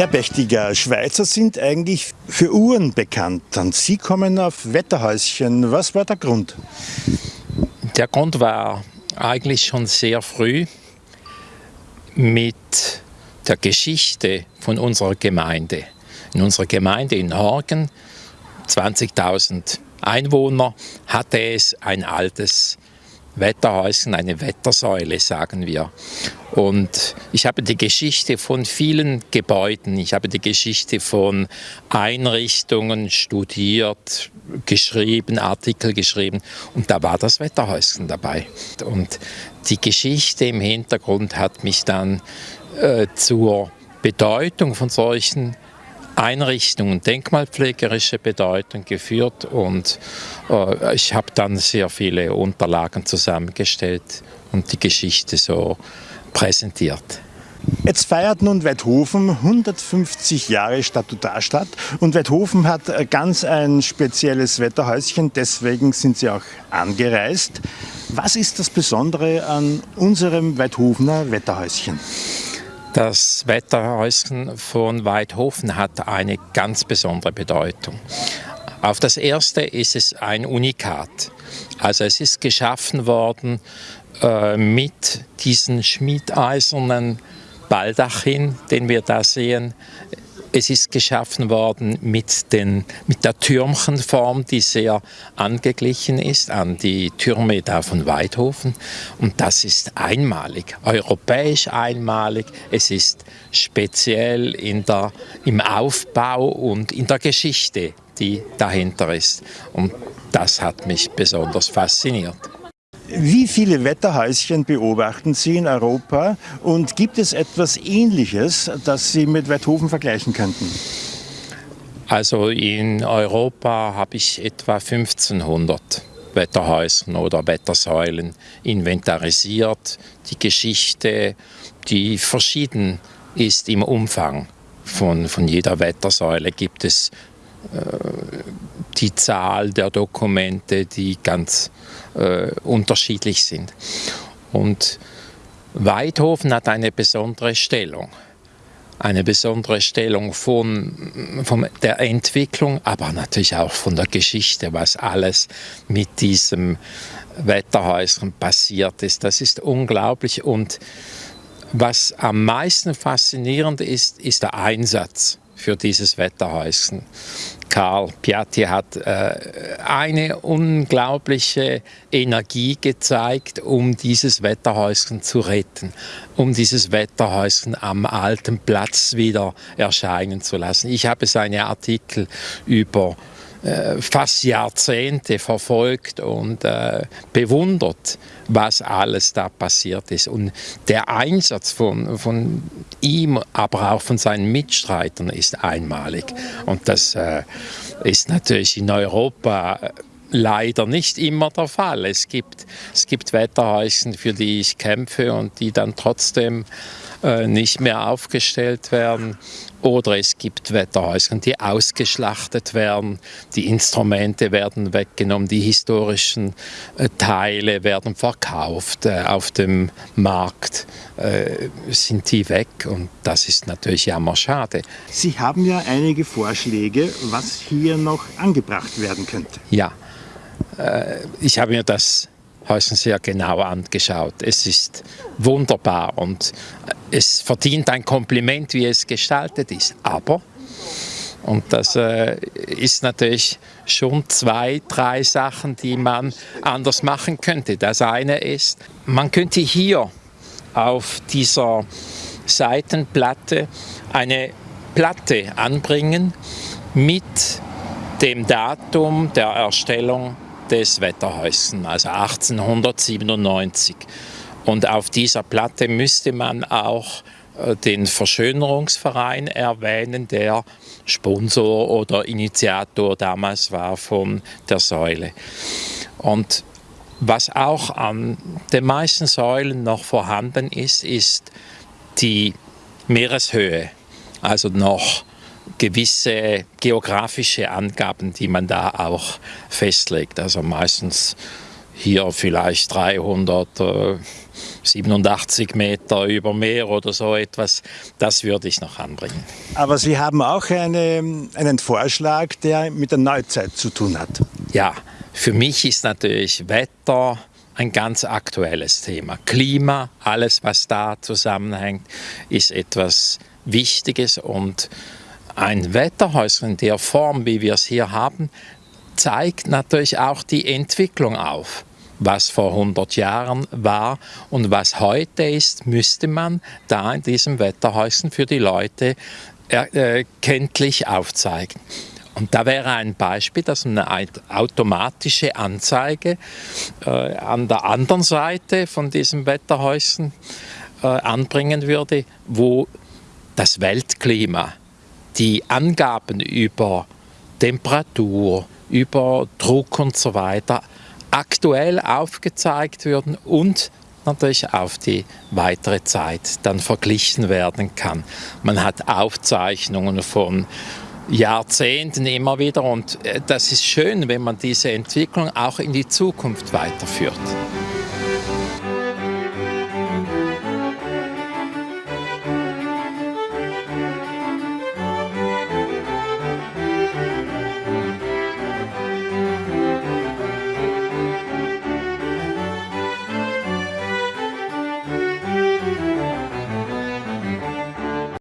Herr Bechtiger, Schweizer sind eigentlich für Uhren bekannt. Und Sie kommen auf Wetterhäuschen. Was war der Grund? Der Grund war eigentlich schon sehr früh mit der Geschichte von unserer Gemeinde. In unserer Gemeinde in Horgen, 20.000 Einwohner, hatte es ein altes Wetterhäuschen, eine Wettersäule, sagen wir. Und ich habe die Geschichte von vielen Gebäuden, ich habe die Geschichte von Einrichtungen studiert, geschrieben, Artikel geschrieben. Und da war das Wetterhäuschen dabei. Und die Geschichte im Hintergrund hat mich dann äh, zur Bedeutung von solchen Einrichtungen, denkmalpflegerische Bedeutung geführt. Und äh, ich habe dann sehr viele Unterlagen zusammengestellt und die Geschichte so präsentiert. Jetzt feiert nun Weidhofen 150 Jahre Statutarstadt und Weidhofen hat ganz ein spezielles Wetterhäuschen, deswegen sind sie auch angereist. Was ist das Besondere an unserem Weidhofener Wetterhäuschen? Das Wetterhäuschen von Weidhofen hat eine ganz besondere Bedeutung. Auf das erste ist es ein Unikat. Also es ist geschaffen worden äh, mit diesen schmiedeisernen Baldachin, den wir da sehen. Es ist geschaffen worden mit, den, mit der Türmchenform, die sehr angeglichen ist an die Türme da von Weidhofen. Und das ist einmalig, europäisch einmalig. Es ist speziell in der, im Aufbau und in der Geschichte, die dahinter ist. Und das hat mich besonders fasziniert. Wie viele Wetterhäuschen beobachten Sie in Europa und gibt es etwas Ähnliches, das Sie mit Weidhofen vergleichen könnten? Also in Europa habe ich etwa 1500 Wetterhäuser oder Wettersäulen inventarisiert. Die Geschichte, die verschieden ist im Umfang von, von jeder Wettersäule, gibt es die Zahl der Dokumente, die ganz äh, unterschiedlich sind. Und Weidhofen hat eine besondere Stellung. Eine besondere Stellung von, von der Entwicklung, aber natürlich auch von der Geschichte, was alles mit diesem Wetterhäuschen passiert ist. Das ist unglaublich und was am meisten faszinierend ist, ist der Einsatz für dieses Wetterhäuschen. Karl Piatti hat äh, eine unglaubliche Energie gezeigt, um dieses Wetterhäuschen zu retten, um dieses Wetterhäuschen am alten Platz wieder erscheinen zu lassen. Ich habe seine Artikel über fast Jahrzehnte verfolgt und äh, bewundert, was alles da passiert ist. Und der Einsatz von, von ihm, aber auch von seinen Mitstreitern ist einmalig. Und das äh, ist natürlich in Europa äh, leider nicht immer der Fall. Es gibt, es gibt Wetterhäuschen, für die ich kämpfe und die dann trotzdem äh, nicht mehr aufgestellt werden. Oder es gibt Wetterhäuser, die ausgeschlachtet werden, die Instrumente werden weggenommen, die historischen äh, Teile werden verkauft, äh, auf dem Markt äh, sind die weg und das ist natürlich jammer schade. Sie haben ja einige Vorschläge, was hier noch angebracht werden könnte. Ja, ich habe mir das Häuschen sehr genau angeschaut. Es ist wunderbar und es verdient ein Kompliment, wie es gestaltet ist. Aber, und das äh, ist natürlich schon zwei, drei Sachen, die man anders machen könnte. Das eine ist, man könnte hier auf dieser Seitenplatte eine Platte anbringen mit dem Datum der Erstellung des Wetterhäuschen, also 1897. Und auf dieser Platte müsste man auch äh, den Verschönerungsverein erwähnen, der Sponsor oder Initiator damals war von der Säule. Und was auch an den meisten Säulen noch vorhanden ist, ist die Meereshöhe, also noch gewisse geografische Angaben, die man da auch festlegt. Also meistens hier vielleicht 387 Meter über Meer oder so etwas, das würde ich noch anbringen. Aber Sie haben auch eine, einen Vorschlag, der mit der Neuzeit zu tun hat. Ja, für mich ist natürlich Wetter ein ganz aktuelles Thema. Klima, alles was da zusammenhängt, ist etwas Wichtiges und ein Wetterhäuschen in der Form, wie wir es hier haben, zeigt natürlich auch die Entwicklung auf. Was vor 100 Jahren war und was heute ist, müsste man da in diesem Wetterhäuschen für die Leute äh, kenntlich aufzeigen. Und da wäre ein Beispiel, dass eine automatische Anzeige äh, an der anderen Seite von diesem Wetterhäuschen äh, anbringen würde, wo das Weltklima, die Angaben über Temperatur, über Druck und so weiter aktuell aufgezeigt würden und natürlich auf die weitere Zeit dann verglichen werden kann. Man hat Aufzeichnungen von Jahrzehnten immer wieder und äh, das ist schön, wenn man diese Entwicklung auch in die Zukunft weiterführt.